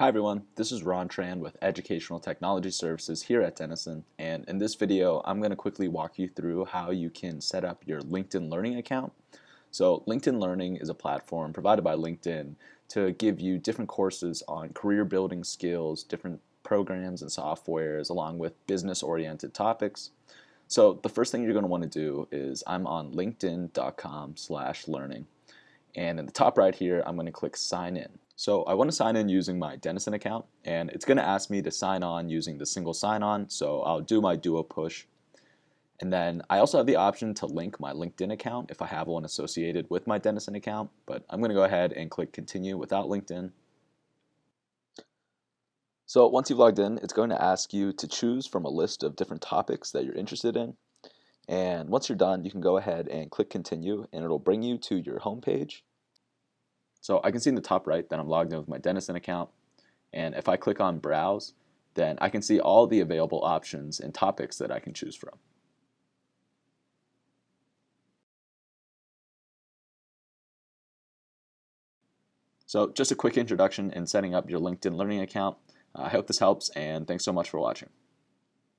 Hi everyone, this is Ron Tran with Educational Technology Services here at Denison and in this video I'm going to quickly walk you through how you can set up your LinkedIn Learning account. So LinkedIn Learning is a platform provided by LinkedIn to give you different courses on career building skills, different programs and softwares along with business oriented topics. So the first thing you're going to want to do is I'm on linkedin.com slash learning and in the top right here I'm going to click sign in. So I want to sign in using my Denison account and it's going to ask me to sign on using the single sign-on so I'll do my duo push. And then I also have the option to link my LinkedIn account if I have one associated with my Denison account but I'm going to go ahead and click continue without LinkedIn. So once you've logged in it's going to ask you to choose from a list of different topics that you're interested in and once you're done you can go ahead and click continue and it'll bring you to your home page so I can see in the top right that I'm logged in with my Denison account. And if I click on Browse, then I can see all the available options and topics that I can choose from. So just a quick introduction in setting up your LinkedIn Learning account. I hope this helps and thanks so much for watching.